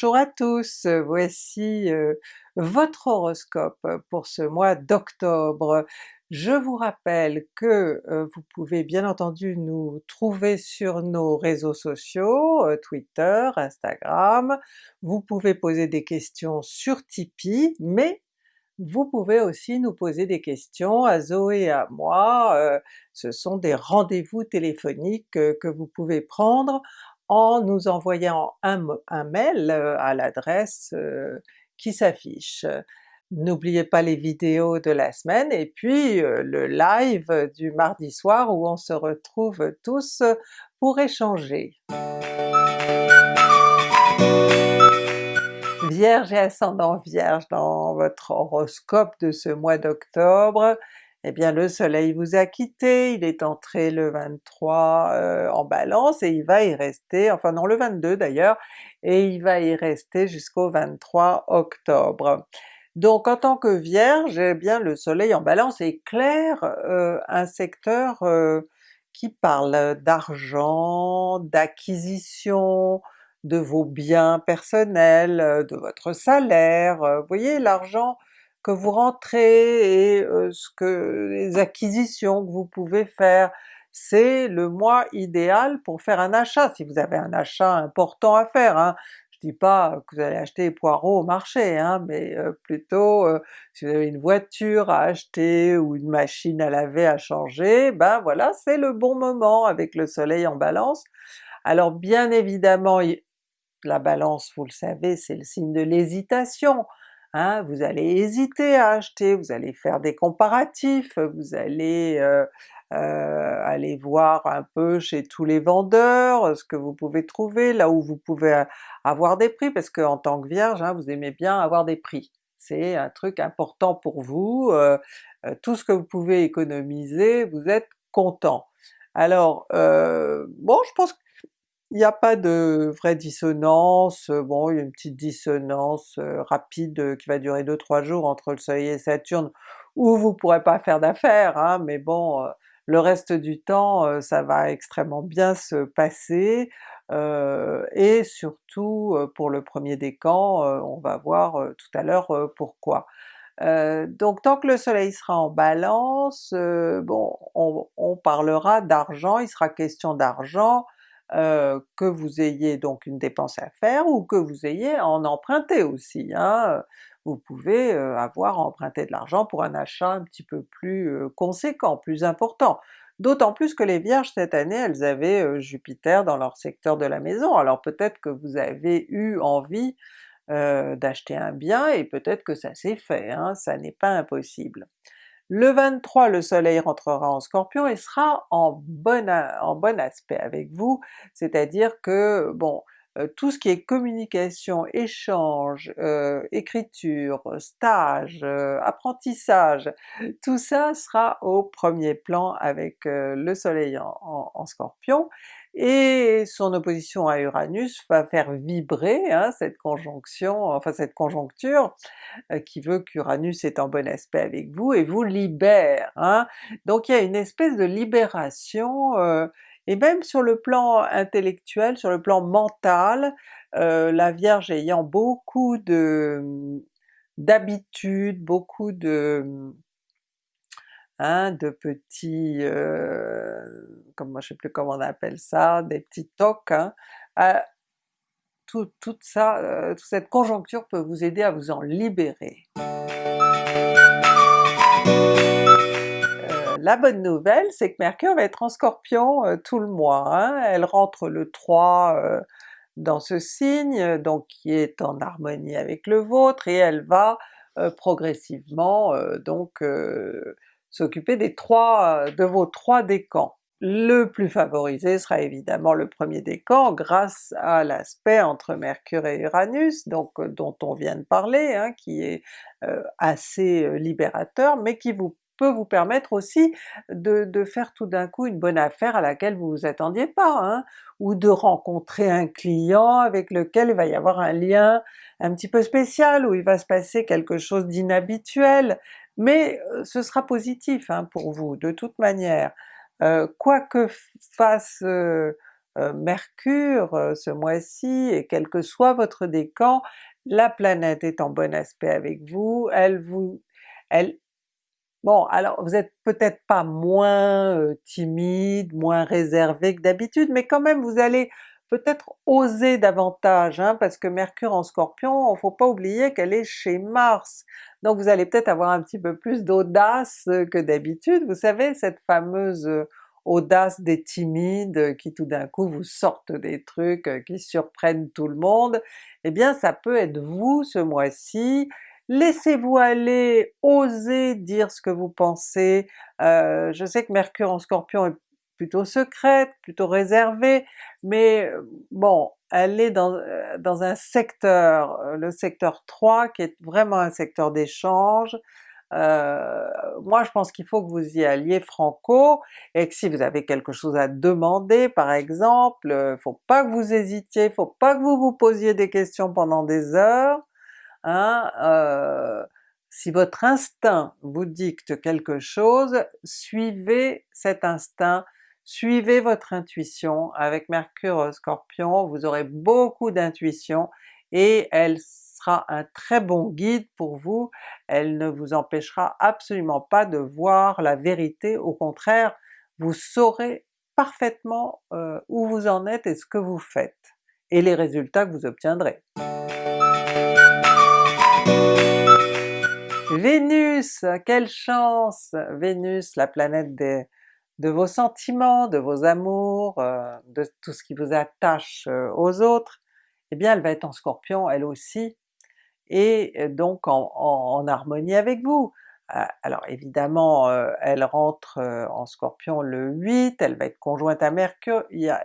Bonjour à tous, voici euh, votre horoscope pour ce mois d'octobre. Je vous rappelle que euh, vous pouvez bien entendu nous trouver sur nos réseaux sociaux, euh, Twitter, Instagram, vous pouvez poser des questions sur Tipeee, mais vous pouvez aussi nous poser des questions à Zoé et à moi, ce sont des rendez-vous téléphoniques que vous pouvez prendre en nous envoyant un, mail euh, à l'adresse euh, qui s'affiche. N'oubliez pas les vidéos de la semaine et puis euh, le live du mardi soir où on se retrouve tous pour échanger. Vierge et ascendant Vierge dans votre horoscope de ce mois d'octobre, eh bien le soleil vous a quitté, il est entré le 23 euh, en Balance et il va y rester, enfin non le 22 d'ailleurs, et il va y rester jusqu'au 23 octobre. Donc en tant que Vierge, eh bien le soleil en Balance éclaire euh, un secteur euh, qui parle d'argent, d'acquisition, de vos biens personnels, de votre salaire, vous voyez l'argent que vous rentrez et ce que les acquisitions que vous pouvez faire. C'est le mois idéal pour faire un achat, si vous avez un achat important à faire. Hein. Je dis pas que vous allez acheter des poireaux au marché, hein, mais plutôt si vous avez une voiture à acheter ou une machine à laver à changer, ben voilà c'est le bon moment avec le soleil en balance. Alors bien évidemment la balance vous le savez c'est le signe de l'hésitation, Hein, vous allez hésiter à acheter, vous allez faire des comparatifs, vous allez euh, euh, aller voir un peu chez tous les vendeurs ce que vous pouvez trouver, là où vous pouvez avoir des prix, parce qu'en tant que Vierge, hein, vous aimez bien avoir des prix. C'est un truc important pour vous, euh, tout ce que vous pouvez économiser, vous êtes content. Alors bon, je pense il n'y a pas de vraie dissonance, bon il y a une petite dissonance rapide qui va durer 2-3 jours entre le soleil et Saturne, où vous pourrez pas faire d'affaires, hein, mais bon le reste du temps ça va extrêmement bien se passer, et surtout pour le premier décan, on va voir tout à l'heure pourquoi. donc tant que le soleil sera en balance, bon on parlera d'argent, il sera question d'argent, euh, que vous ayez donc une dépense à faire ou que vous ayez en emprunter aussi. Hein. Vous pouvez euh, avoir emprunté de l'argent pour un achat un petit peu plus euh, conséquent, plus important. D'autant plus que les Vierges cette année elles avaient Jupiter dans leur secteur de la maison, alors peut-être que vous avez eu envie d'acheter un bien et peut-être que ça s'est fait, hein, ça n'est pas impossible. Le 23, le soleil rentrera en Scorpion et sera en bon, en bon aspect avec vous, c'est-à-dire que bon, euh, tout ce qui est communication, échange, euh, écriture, stage, euh, apprentissage, tout ça sera au premier plan avec le soleil en Scorpion, et son opposition à Uranus va faire vibrer hein, cette conjonction, enfin cette conjoncture euh, qui veut qu'Uranus est en bon aspect avec vous et vous libère. Hein. Donc il y a une espèce de libération, euh, et même sur le plan intellectuel, sur le plan mental, euh, la Vierge ayant beaucoup de d'habitudes, beaucoup de Hein, de petits, euh, comme je sais plus comment on appelle ça, des petits tocs, hein, tout, ça, euh, toute cette conjoncture peut vous aider à vous en libérer. Euh, la bonne nouvelle, c'est que Mercure va être en Scorpion euh, tout le mois, hein. elle rentre le 3 dans ce signe, donc qui est en harmonie avec le vôtre, et elle va progressivement donc s'occuper des trois, euh, de vos trois décans. Le plus favorisé sera évidemment le premier décan grâce à l'aspect entre Mercure et Uranus, donc euh, dont on vient de parler, hein, qui est euh, assez libérateur, mais qui vous peut vous permettre aussi de, faire tout d'un coup une bonne affaire à laquelle vous vous attendiez pas, hein, ou de rencontrer un client avec lequel il va y avoir un lien un petit peu spécial, où il va se passer quelque chose d'inhabituel, mais ce sera positif hein, pour vous de toute manière. quoi que fasse Mercure ce mois-ci, et quel que soit votre décan, la planète est en bon aspect avec vous, elle vous... elle Bon alors vous êtes peut-être pas moins timide, moins réservé que d'habitude, mais quand même vous allez peut-être oser davantage, hein, parce que Mercure en Scorpion, faut pas oublier qu'elle est chez Mars, donc vous allez peut-être avoir un petit peu plus d'audace que d'habitude, vous savez cette fameuse audace des timides qui tout d'un coup vous sortent des trucs qui surprennent tout le monde, eh bien ça peut être vous ce mois-ci, laissez-vous aller, osez dire ce que vous pensez, euh, je sais que Mercure en Scorpion est plutôt secrète, plutôt réservée, mais bon, elle est dans, dans un secteur, le secteur 3 qui est vraiment un secteur d'échange, euh, moi je pense qu'il faut que vous y alliez franco, et que si vous avez quelque chose à demander par exemple, faut pas que vous hésitiez, faut pas que vous vous posiez des questions pendant des heures, hein, euh, si votre instinct vous dicte quelque chose, suivez cet instinct, suivez votre intuition. Avec Mercure Scorpion, vous aurez beaucoup d'intuition et elle sera un très bon guide pour vous, elle ne vous empêchera absolument pas de voir la vérité, au contraire, vous saurez parfaitement euh, où vous en êtes et ce que vous faites, et les résultats que vous obtiendrez. Vénus! Quelle chance! Vénus, la planète de vos sentiments, de vos amours, euh, de tout ce qui vous attache euh, aux autres, eh bien elle va être en Scorpion elle aussi, et donc en, harmonie avec vous. Alors évidemment elle rentre en Scorpion le 8, elle va être conjointe à Mercure, il y a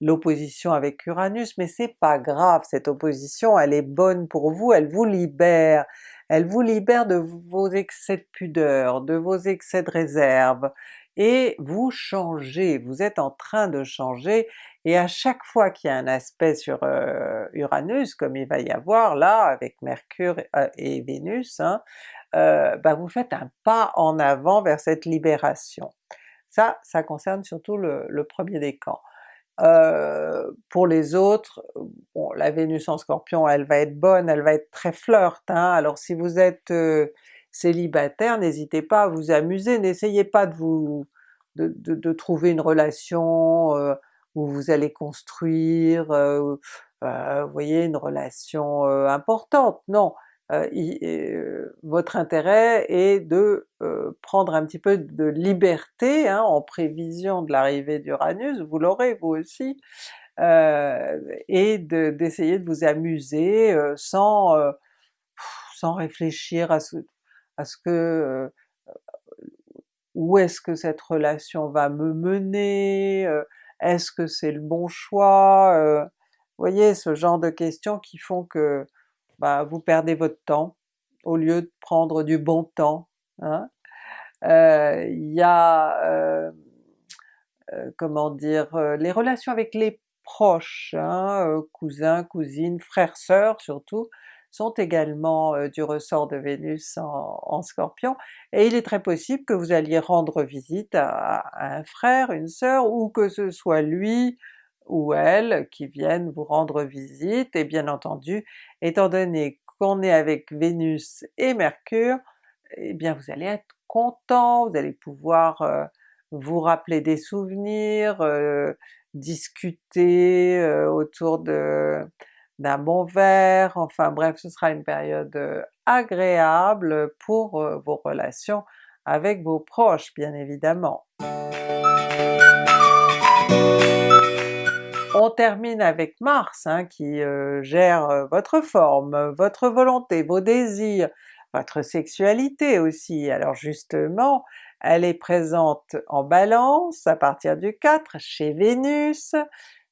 l'opposition avec Uranus, mais c'est pas grave, cette opposition elle est bonne pour vous, elle vous libère, elle vous libère de vos excès de pudeur, de vos excès de réserve, et vous changez, vous êtes en train de changer, et à chaque fois qu'il y a un aspect sur euh, Uranus, comme il va y avoir là avec Mercure euh, et Vénus, hein, euh, ben vous faites un pas en avant vers cette libération. Ça, ça concerne surtout le, premier décan. pour les autres, la Vénus en Scorpion elle va être bonne, elle va être très flirt, hein. alors si vous êtes célibataire, n'hésitez pas à vous amuser, n'essayez pas de vous de, trouver une relation euh, où vous allez construire, euh, euh, vous voyez, une relation importante, non! votre intérêt est de prendre un petit peu de liberté hein, en prévision de l'arrivée d'Uranus, vous l'aurez vous aussi, et d'essayer de, vous amuser sans, sans réfléchir à ce, à ce que où est-ce que cette relation va me mener, euh, est-ce que c'est le bon choix, euh, vous voyez ce genre de questions qui font que bah, vous perdez votre temps au lieu de prendre du bon temps. Hein. Euh, il y a, comment dire, les relations avec les proches, hein, cousins, cousines, frères, sœurs surtout, sont également du ressort de Vénus en, Scorpion, et il est très possible que vous alliez rendre visite à, un frère, une sœur, ou que ce soit lui ou elle qui viennent vous rendre visite, et bien entendu, étant donné qu'on est avec Vénus et Mercure, eh bien vous allez être content, vous allez pouvoir vous rappeler des souvenirs, discuter autour de d'un bon verre, enfin bref ce sera une période euh, agréable pour euh, vos relations avec vos proches bien évidemment. On termine avec Mars hein, qui euh, gère votre forme, votre volonté, vos désirs, votre sexualité aussi. Alors justement, elle est présente en Balance à partir du 4 chez Vénus,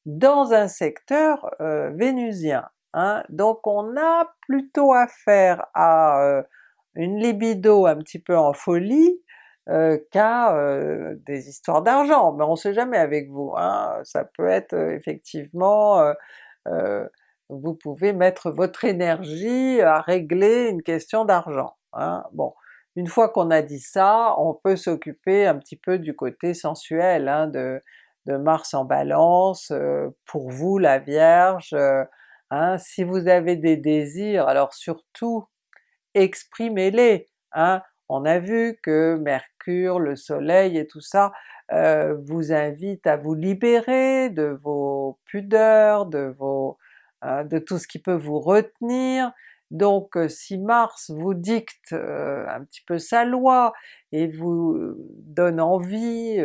dans un secteur euh, vénusien. Hein. Donc on a plutôt affaire à euh, une libido un petit peu en folie euh, qu'à des histoires d'argent, mais on sait jamais avec vous, hein. ça peut être effectivement vous pouvez mettre votre énergie à régler une question d'argent. Hein. Bon, une fois qu'on a dit ça, on peut s'occuper un petit peu du côté sensuel, hein, de, de Mars en Balance, pour vous la Vierge, hein, si vous avez des désirs, alors surtout exprimez-les! Hein. On a vu que Mercure, le Soleil et tout ça vous invitent à vous libérer de vos pudeurs, de vos de tout ce qui peut vous retenir, donc si Mars vous dicte un petit peu sa loi et vous donne envie,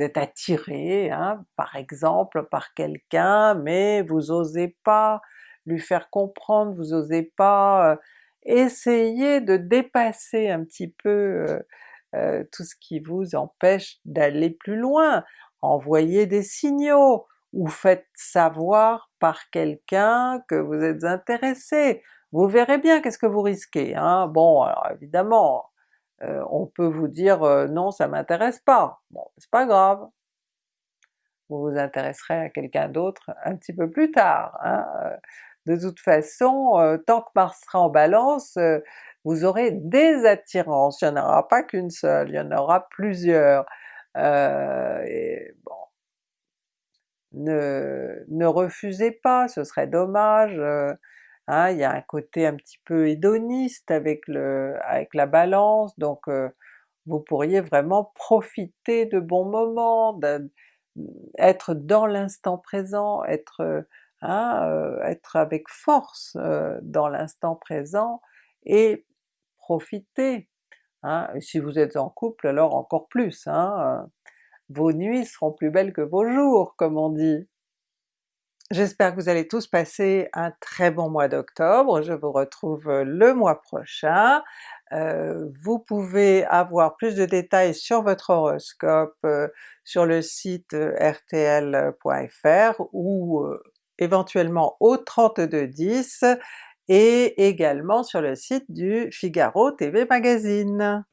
vous êtes attiré hein, par exemple par quelqu'un mais vous osez pas lui faire comprendre, vous osez pas essayer de dépasser un petit peu tout ce qui vous empêche d'aller plus loin, envoyez des signaux, ou faites savoir par quelqu'un que vous êtes intéressé, vous verrez bien qu'est-ce que vous risquez. Hein? Bon alors évidemment, on peut vous dire non ça m'intéresse pas, bon c'est pas grave, vous vous intéresserez à quelqu'un d'autre un petit peu plus tard. Hein? De toute façon, tant que Mars sera en Balance, vous aurez des attirances, il n'y en aura pas qu'une seule, il y en aura plusieurs. bon, ne, ne refusez pas, ce serait dommage, hein, il y a un côté un petit peu hédoniste avec, le, avec la Balance, donc vous pourriez vraiment profiter de bons moments, être dans l'instant présent, être, hein, être avec force dans l'instant présent et profiter. Hein. Si vous êtes en couple alors encore plus, hein, vos nuits seront plus belles que vos jours comme on dit. J'espère que vous allez tous passer un très bon mois d'octobre, je vous retrouve le mois prochain. Euh, vous pouvez avoir plus de détails sur votre horoscope euh, sur le site euh, rtl.fr ou éventuellement au 3210 et également sur le site du Figaro TV Magazine.